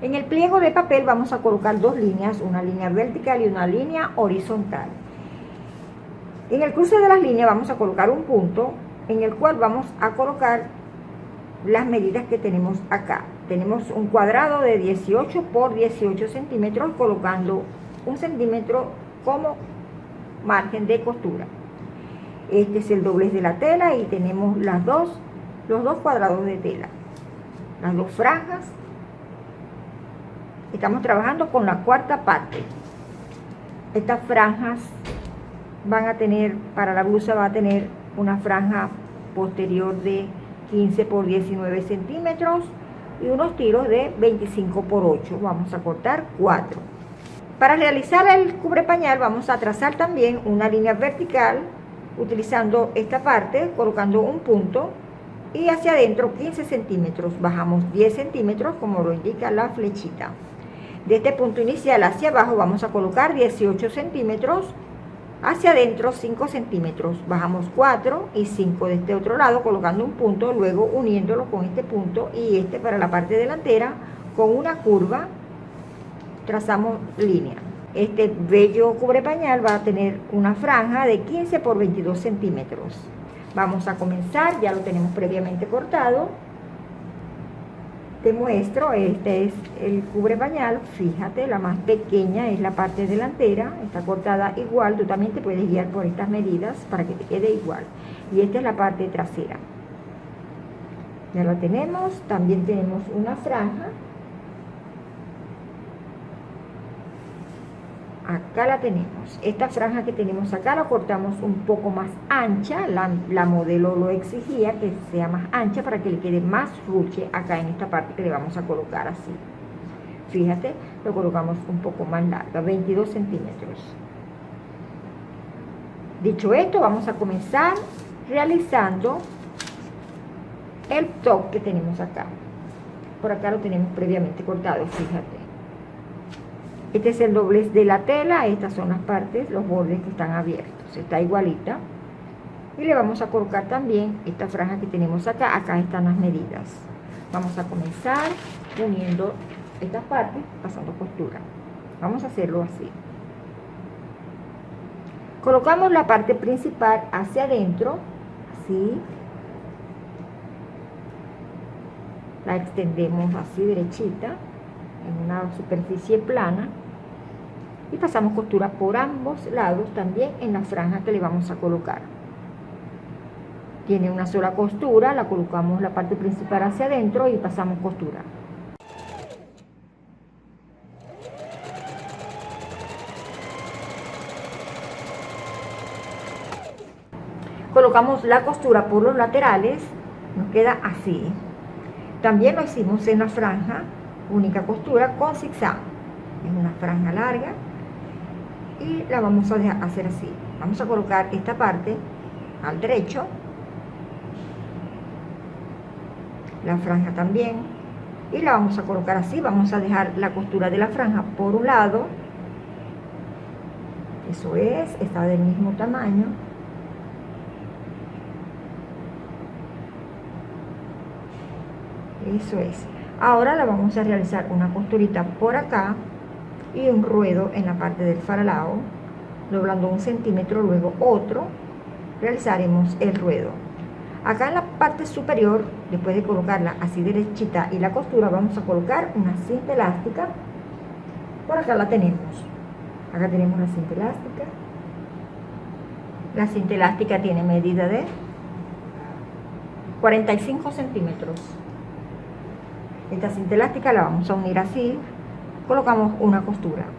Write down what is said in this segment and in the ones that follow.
En el pliego de papel vamos a colocar dos líneas, una línea vertical y una línea horizontal. En el cruce de las líneas vamos a colocar un punto en el cual vamos a colocar las medidas que tenemos acá. Tenemos un cuadrado de 18 por 18 centímetros colocando un centímetro como margen de costura. Este es el doblez de la tela y tenemos las dos, los dos cuadrados de tela. Las dos franjas. Estamos trabajando con la cuarta parte. Estas franjas van a tener, para la blusa va a tener una franja posterior de 15 por 19 centímetros y unos tiros de 25 por 8. Vamos a cortar 4. Para realizar el cubre pañal vamos a trazar también una línea vertical utilizando esta parte, colocando un punto y hacia adentro 15 centímetros. Bajamos 10 centímetros como lo indica la flechita. De este punto inicial hacia abajo vamos a colocar 18 centímetros hacia adentro 5 centímetros, bajamos 4 y 5 de este otro lado colocando un punto, luego uniéndolo con este punto y este para la parte delantera con una curva trazamos línea. Este bello cubre pañal va a tener una franja de 15 por 22 centímetros. Vamos a comenzar, ya lo tenemos previamente cortado te muestro, este es el cubre pañal, fíjate, la más pequeña es la parte delantera, está cortada igual, tú también te puedes guiar por estas medidas para que te quede igual. Y esta es la parte trasera. Ya la tenemos, también tenemos una franja acá la tenemos. Esta franja que tenemos acá la cortamos un poco más ancha. La, modelo lo exigía que sea más ancha para que le quede más ruche acá en esta parte que le vamos a colocar así. Fíjate lo colocamos un poco más larga 22 centímetros. Dicho esto vamos a comenzar realizando el top que tenemos acá. Por acá lo tenemos previamente cortado fíjate este es el doblez de la tela, estas son las partes, los bordes que están abiertos, está igualita. Y le vamos a colocar también esta franja que tenemos acá, acá están las medidas. Vamos a comenzar uniendo estas partes, pasando costura. Vamos a hacerlo así. Colocamos la parte principal hacia adentro, así. La extendemos así derechita en una superficie plana y pasamos costura por ambos lados también en la franja que le vamos a colocar. Tiene una sola costura la colocamos la parte principal hacia adentro y pasamos costura. Colocamos la costura por los laterales nos queda así. También lo hicimos en la franja única costura con zigzag. Es una franja larga y la vamos a hacer así. Vamos a colocar esta parte al derecho la franja también y la vamos a colocar así. Vamos a dejar la costura de la franja por un lado. Eso es, está del mismo tamaño. Eso es. Ahora la vamos a realizar una costurita por acá y un ruedo en la parte del faralao doblando un centímetro luego otro realizaremos el ruedo. Acá en la parte superior después de colocarla así derechita y la costura vamos a colocar una cinta elástica. Por acá la tenemos. Acá tenemos la cinta elástica. La cinta elástica tiene medida de 45 centímetros. Esta cinta elástica la vamos a unir así, colocamos una costura.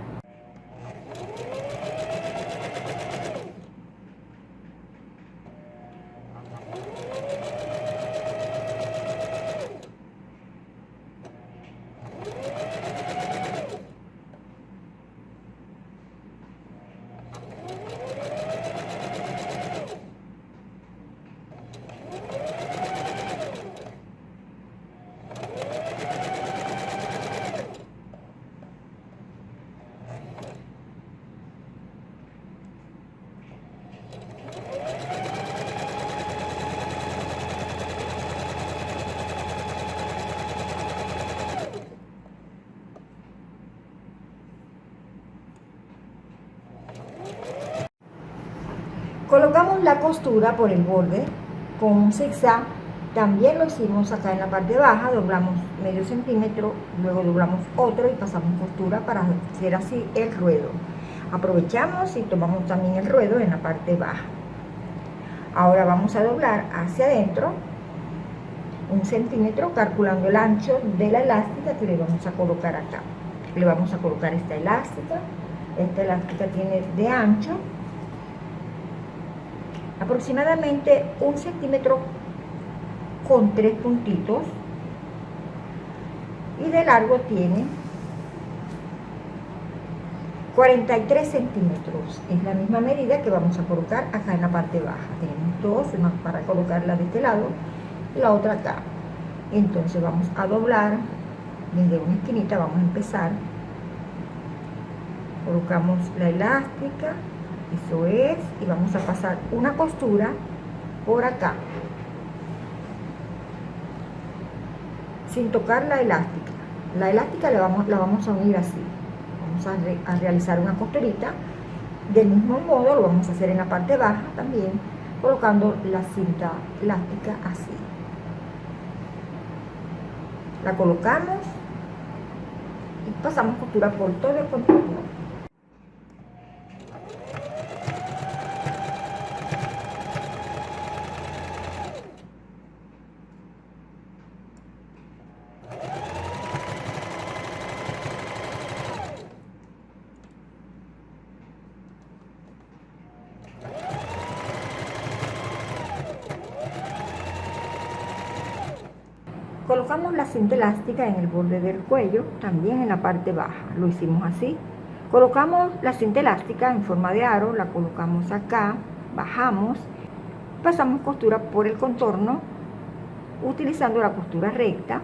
Colocamos la costura por el borde con un zigzag. También lo hicimos acá en la parte baja, doblamos medio centímetro, luego doblamos otro y pasamos costura para hacer así el ruedo. Aprovechamos y tomamos también el ruedo en la parte baja. Ahora vamos a doblar hacia adentro un centímetro calculando el ancho de la elástica que le vamos a colocar acá. Le vamos a colocar esta elástica. Esta elástica tiene de ancho aproximadamente un centímetro con tres puntitos. Y de largo tiene 43 centímetros. Es la misma medida que vamos a colocar acá en la parte baja. Tenemos dos, para colocarla de este lado y la otra acá. Entonces vamos a doblar desde una esquinita. Vamos a empezar. Colocamos la elástica eso es y vamos a pasar una costura por acá. Sin tocar la elástica. La elástica la vamos, la vamos a unir así. Vamos a, a realizar una costurita. Del mismo modo lo vamos a hacer en la parte baja también colocando la cinta elástica así. La colocamos y pasamos costura por todo el contorno Colocamos la cinta elástica en el borde del cuello, también en la parte baja. Lo hicimos así. Colocamos la cinta elástica en forma de aro, la colocamos acá, bajamos, pasamos costura por el contorno, utilizando la costura recta,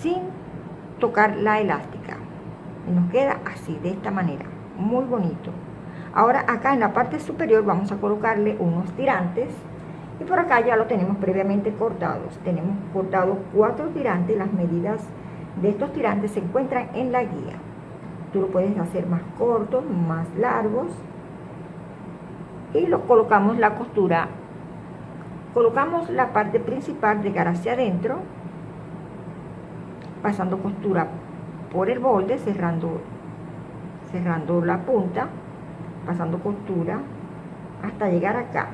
sin tocar la elástica. Y nos queda así, de esta manera, muy bonito. Ahora acá en la parte superior vamos a colocarle unos tirantes y por acá ya lo tenemos previamente cortados. Tenemos cortados cuatro tirantes. Las medidas de estos tirantes se encuentran en la guía. Tú lo puedes hacer más cortos, más largos. Y lo colocamos la costura. Colocamos la parte principal de cara hacia adentro. Pasando costura por el borde, cerrando, cerrando la punta. Pasando costura hasta llegar acá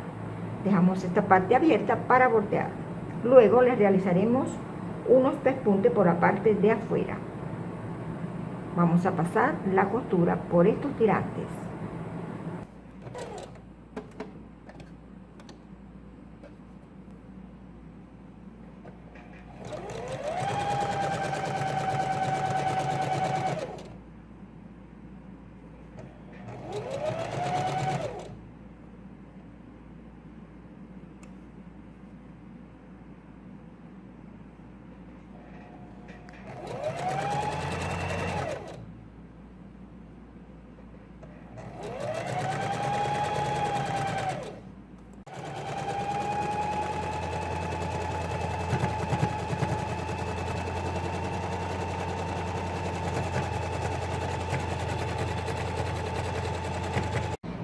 Dejamos esta parte abierta para voltear. Luego le realizaremos unos pespuntes por la parte de afuera. Vamos a pasar la costura por estos tirantes.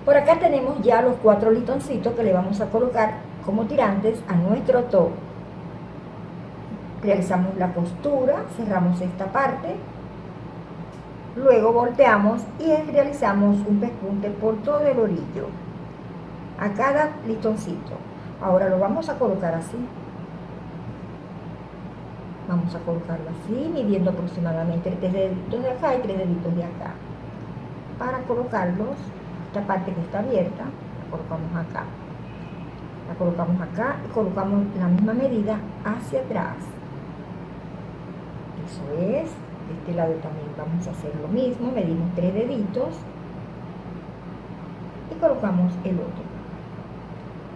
Por acá tenemos ya los cuatro listoncitos que le vamos a colocar como tirantes a nuestro top. Realizamos la costura, cerramos esta parte, luego volteamos y realizamos un pespunte por todo el orillo a cada listoncito. Ahora lo vamos a colocar así. Vamos a colocarlo así, midiendo aproximadamente tres deditos de acá y tres deditos de acá. Para colocarlos esta parte que está abierta, la colocamos acá. La colocamos acá y colocamos la misma medida hacia atrás. Eso es. De este lado también vamos a hacer lo mismo. Medimos tres deditos y colocamos el otro.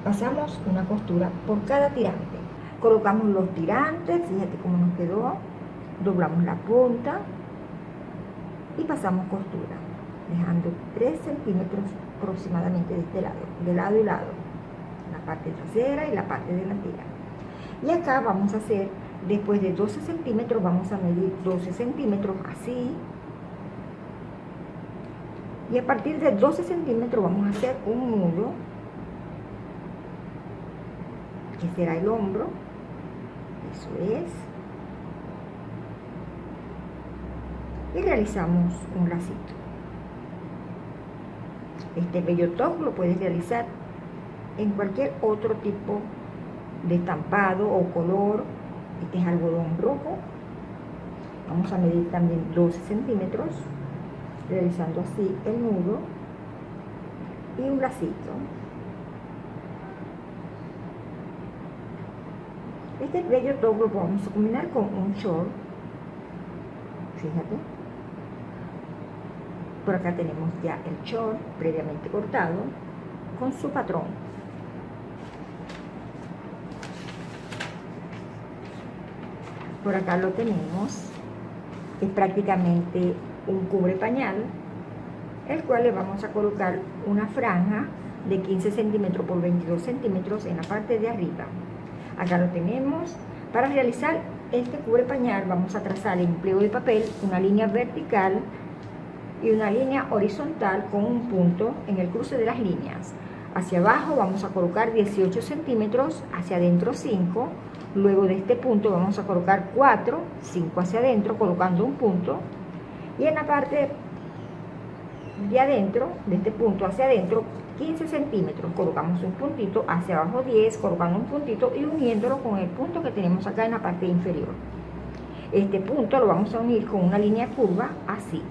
Pasamos una costura por cada tirante. Colocamos los tirantes, fíjate cómo nos quedó. Doblamos la punta y pasamos costura dejando 3 centímetros aproximadamente de este lado, de lado y lado, la parte trasera y la parte delantera. Y acá vamos a hacer, después de 12 centímetros, vamos a medir 12 centímetros así. Y a partir de 12 centímetros vamos a hacer un nudo que será el hombro. Eso es. Y realizamos un lacito. Este bello top lo puedes realizar en cualquier otro tipo de estampado o color. Este es algodón rojo. Vamos a medir también 12 centímetros, realizando así el nudo y un lacito. Este bello top lo vamos a combinar con un short. Fíjate. Por acá tenemos ya el short previamente cortado con su patrón. Por acá lo tenemos. Es prácticamente un cubre pañal, el cual le vamos a colocar una franja de 15 centímetros por 22 centímetros en la parte de arriba. Acá lo tenemos. Para realizar este cubre pañal vamos a trazar en empleo de papel una línea vertical y una línea horizontal con un punto en el cruce de las líneas. Hacia abajo vamos a colocar 18 centímetros, hacia adentro 5. Luego de este punto vamos a colocar 4, 5 hacia adentro, colocando un punto. Y en la parte de adentro, de este punto hacia adentro, 15 centímetros, colocamos un puntito, hacia abajo 10, colocando un puntito y uniéndolo con el punto que tenemos acá en la parte inferior. Este punto lo vamos a unir con una línea curva así.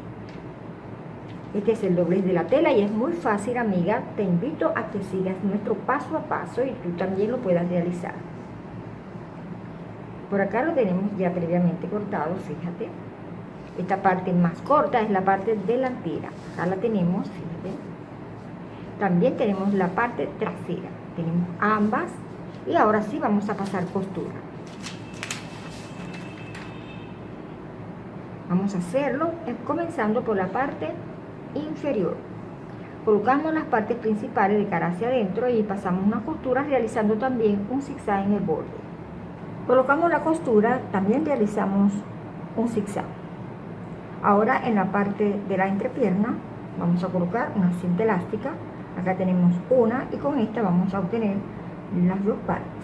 Este es el doblez de la tela y es muy fácil, amiga. Te invito a que sigas nuestro paso a paso y tú también lo puedas realizar. Por acá lo tenemos ya previamente cortado, fíjate. Esta parte más corta es la parte delantera. Acá la tenemos, fíjate. También tenemos la parte trasera. Tenemos ambas y ahora sí vamos a pasar costura. Vamos a hacerlo eh, comenzando por la parte inferior. Colocamos las partes principales de cara hacia adentro y pasamos una costura realizando también un zigzag en el borde. Colocamos la costura, también realizamos un zigzag. Ahora en la parte de la entrepierna vamos a colocar una cinta elástica. Acá tenemos una y con esta vamos a obtener las dos partes.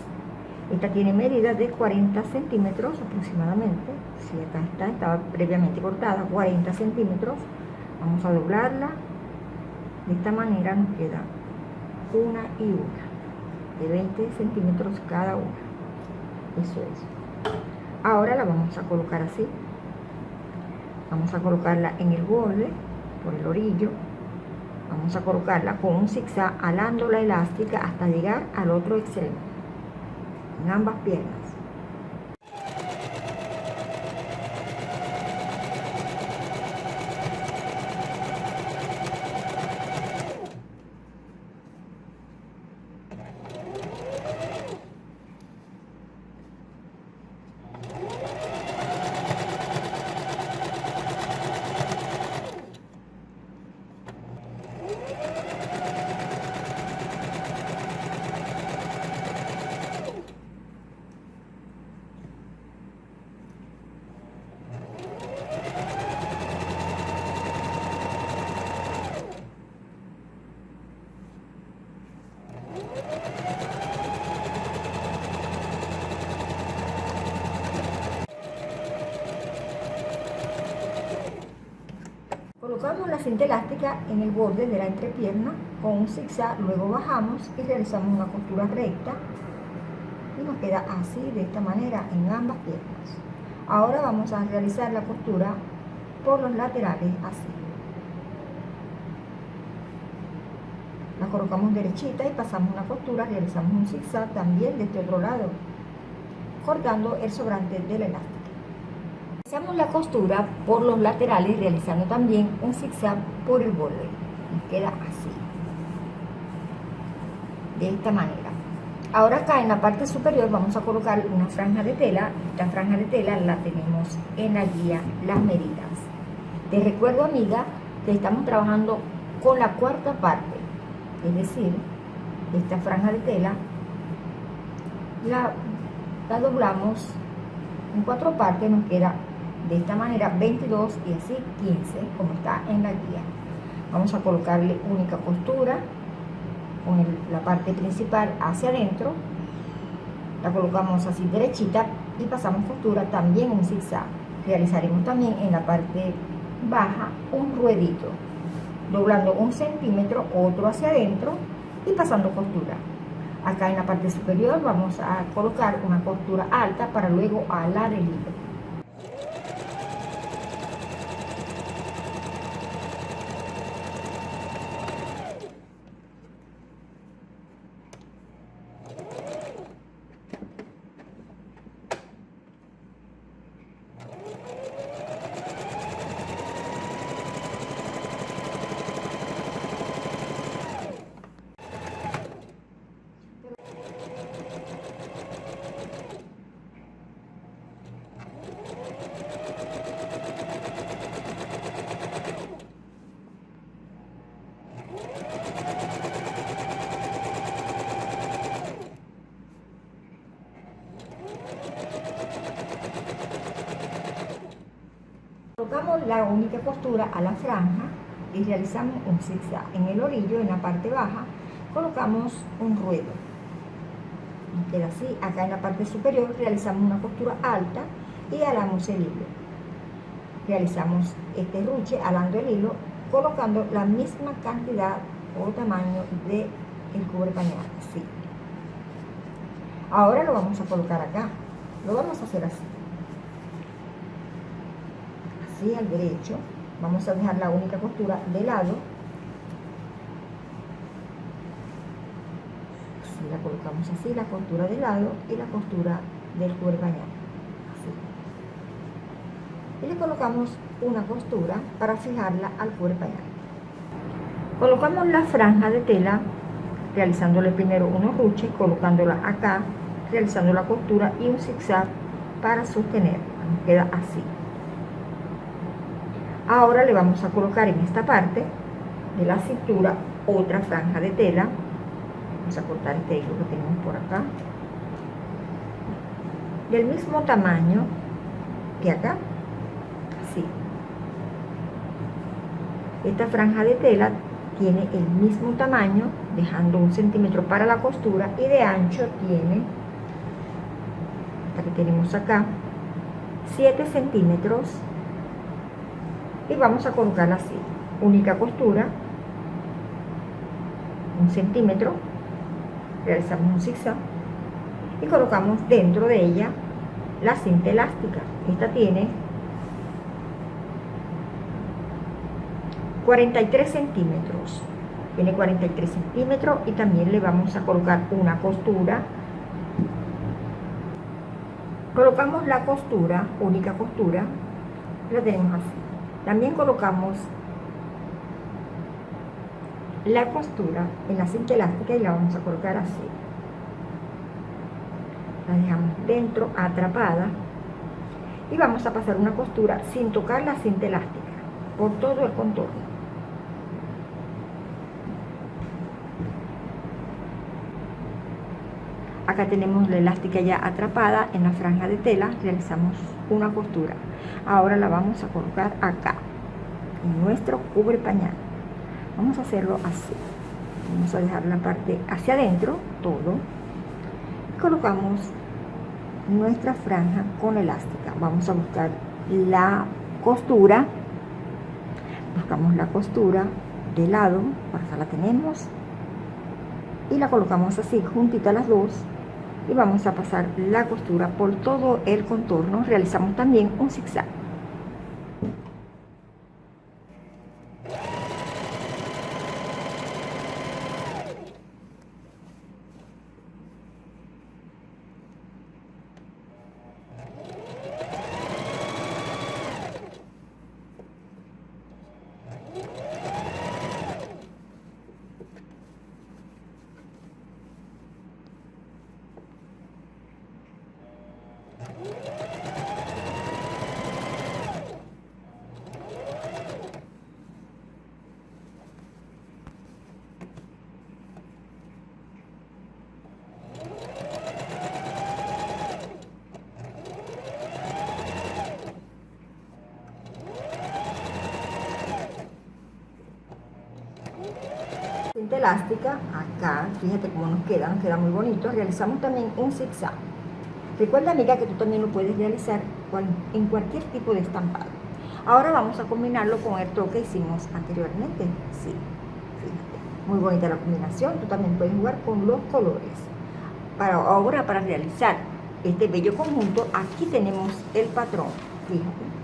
Esta tiene medida de 40 centímetros aproximadamente. Si acá está, estaba previamente cortada, 40 centímetros vamos a doblarla de esta manera nos queda una y una de 20 centímetros cada una. Eso es. Ahora la vamos a colocar así. Vamos a colocarla en el borde por el orillo. Vamos a colocarla con un zigzag alando la elástica hasta llegar al otro extremo en ambas piernas Colocamos la cinta elástica en el borde de la entrepierna con un zigzag, luego bajamos y realizamos una costura recta y nos queda así, de esta manera, en ambas piernas. Ahora vamos a realizar la costura por los laterales así. La colocamos derechita y pasamos una costura, realizamos un zigzag también de este otro lado, cortando el sobrante del elástico. Realizamos la costura por los laterales realizando también un zigzag por el borde. Nos queda así. De esta manera. Ahora acá en la parte superior vamos a colocar una franja de tela. Esta franja de tela la tenemos en la guía Las Medidas. Te recuerdo amiga que estamos trabajando con la cuarta parte. Es decir, esta franja de tela la, la doblamos en cuatro partes, nos queda de esta manera 22 y así 15 como está en la guía vamos a colocarle única costura con la parte principal hacia adentro La colocamos así derechita y pasamos costura también un zigzag. Realizaremos también en la parte baja un ruedito, doblando un centímetro, otro hacia adentro y pasando costura. Acá en la parte superior vamos a colocar una costura alta para luego alar el hilo. Colocamos la única costura a la franja y realizamos un zigzag. En el orillo, en la parte baja, colocamos un ruedo. queda así. Acá en la parte superior realizamos una costura alta y alamos el hilo. Realizamos este ruche alando el hilo, colocando la misma cantidad o tamaño de el cubre pañal. Ahora lo vamos a colocar acá. Lo vamos a hacer así así al derecho vamos a dejar la única costura de lado. Así la colocamos así la costura de lado y la costura del cuero bañado. Así. Y le colocamos una costura para fijarla al cuero bañado. Colocamos la franja de tela realizándole primero unos ruches colocándola acá realizando la costura y un zigzag para sostener queda así Ahora le vamos a colocar en esta parte de la cintura otra franja de tela. Vamos a cortar este hilo que tenemos por acá. Del mismo tamaño que acá. Así. Esta franja de tela tiene el mismo tamaño, dejando un centímetro para la costura y de ancho tiene, esta que tenemos acá, 7 centímetros y vamos a colocar así. Única costura un centímetro realizamos un zigzag y colocamos dentro de ella la cinta elástica. Esta tiene 43 centímetros. Tiene 43 centímetros y también le vamos a colocar una costura. Colocamos la costura única costura la tenemos así también colocamos la costura en la cinta elástica y la vamos a colocar así. La dejamos dentro, atrapada. Y vamos a pasar una costura sin tocar la cinta elástica por todo el contorno. Acá tenemos la elástica ya atrapada en la franja de tela, realizamos una costura. Ahora la vamos a colocar acá en nuestro cubre pañal. Vamos a hacerlo así. Vamos a dejar la parte hacia adentro todo. Y colocamos nuestra franja con elástica. Vamos a buscar la costura. Buscamos la costura de lado acá la tenemos. Y la colocamos así juntita las dos y vamos a pasar la costura por todo el contorno. Realizamos también un zigzag elástica acá fíjate cómo nos queda nos queda muy bonito realizamos también un zigzag Recuerda amiga que tú también lo puedes realizar en cualquier tipo de estampado. Ahora vamos a combinarlo con el toque que hicimos anteriormente. Sí, fíjate. Muy bonita la combinación. Tú también puedes jugar con los colores. Para ahora, para realizar este bello conjunto, aquí tenemos el patrón. Fíjate